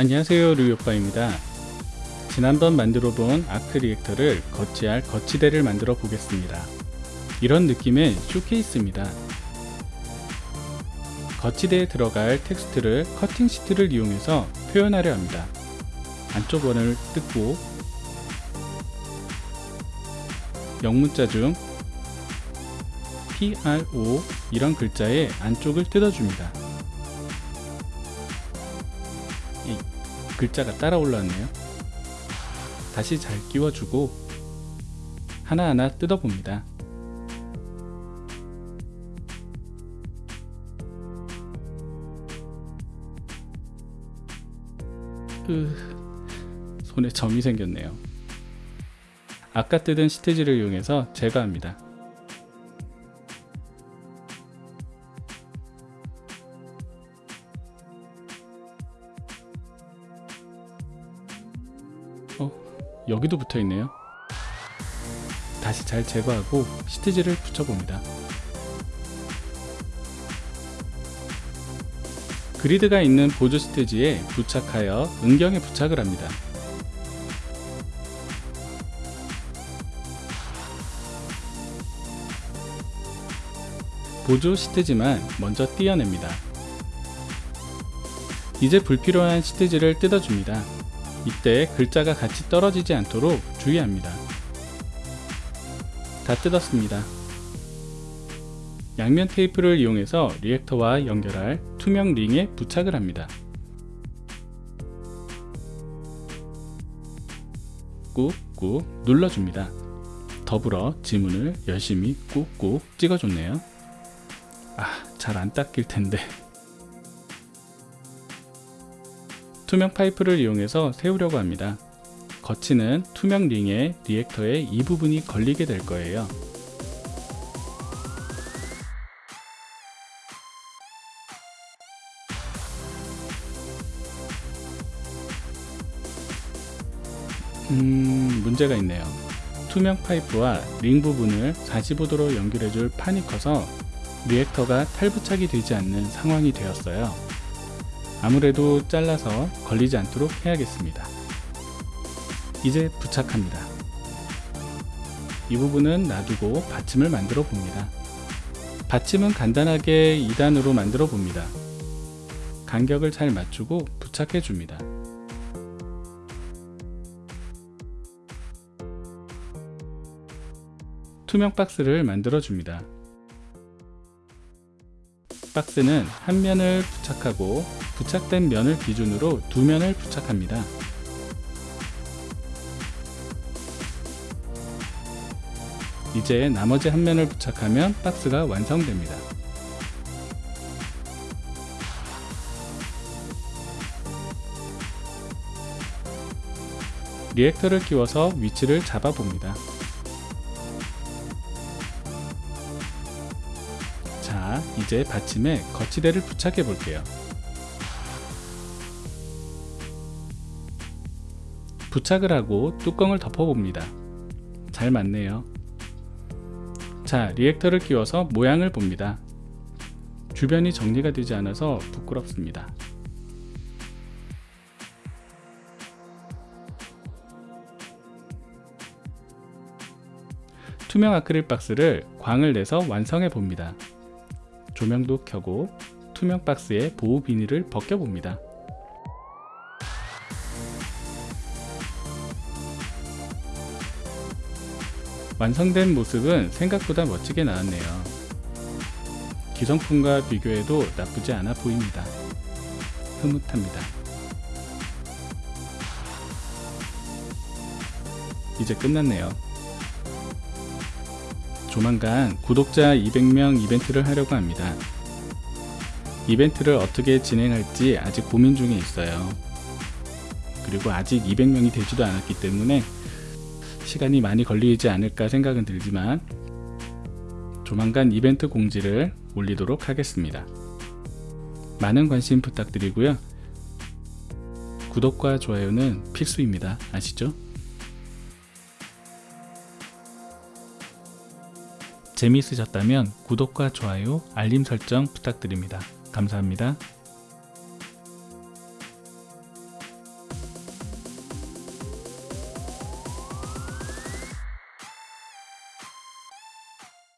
안녕하세요 루이오빠입니다. 지난번 만들어 본 arc reactor를 거치할 거치대를 만들어 보겠습니다. 이런 느낌의 쇼케이스입니다. 거치대에 들어갈 텍스트를 cutting sheet를 이용해서 표현하려 합니다. 안쪽 원을 뜯고 영문자 중 PRO 이런 글자의 안쪽을 뜯어줍니다 글자가 따라 올라왔네요. 다시 잘 끼워주고 하나하나 뜯어봅니다. 으, 손에 점이 생겼네요. 아까 뜯은 시트지를 이용해서 제거합니다 여기도 붙어 있네요. 다시 잘 제거하고 시트지를 붙여봅니다. 그리드가 있는 보조 시트지에 부착하여 은경에 부착을 합니다. 보조 시트지만 먼저 띄어냅니다. 이제 불필요한 시트지를 뜯어줍니다. 이때 글자가 같이 떨어지지 않도록 주의합니다. 다 뜯었습니다. 양면 테이프를 이용해서 리액터와 연결할 투명 링에 부착을 합니다. 꾹꾹 눌러줍니다. 더불어 지문을 열심히 꾹꾹 찍어줬네요. 아, 잘 안 닦일 텐데. 투명 파이프를 이용해서 세우려고 합니다. 거치는 투명 링에 reactor의 이 부분이 걸리게 될 거예요. 음... 문제가 있네요. 투명 파이프와 링 부분을 45도로 연결해줄 판이 커서 리액터가 탈부착이 되지 않는 상황이 되었어요. 아무래도 잘라서 걸리지 않도록 해야겠습니다. 이제 부착합니다. 이 부분은 놔두고 받침을 만들어 봅니다. 받침은 간단하게 2단으로 만들어 봅니다. 간격을 잘 맞추고 부착해 줍니다. 투명 박스를 만들어 줍니다. 박스는 한 면을 부착하고 부착된 면을 기준으로 두 면을 부착합니다. 이제 나머지 한 면을 부착하면 박스가 완성됩니다. 리액터를 끼워서 위치를 잡아봅니다. 이제 받침에 거치대를 부착해 볼게요. 부착을 하고 뚜껑을 덮어봅니다. 잘 맞네요. 자, 리액터를 끼워서 모양을 봅니다. 주변이 정리가 되지 않아서 부끄럽습니다. 투명 아크릴 박스를 광을 내서 완성해 봅니다. 조명도 켜고 투명 박스에 보호 비닐을 벗겨봅니다. 완성된 모습은 생각보다 멋지게 나왔네요. 기성품과 비교해도 나쁘지 않아 보입니다. 흐뭇합니다. 이제 끝났네요. 조만간 구독자 200명 이벤트를 하려고 합니다. 이벤트를 어떻게 진행할지 아직 고민 중에 있어요. 그리고 아직 200명이 되지도 않았기 때문에 시간이 많이 걸리지 않을까 생각은 들지만 조만간 이벤트 공지를 올리도록 하겠습니다. 많은 관심 부탁드리고요. 구독과 좋아요는 필수입니다. 아시죠? 재미있으셨다면 구독과 좋아요, 알림 설정 부탁드립니다. 감사합니다.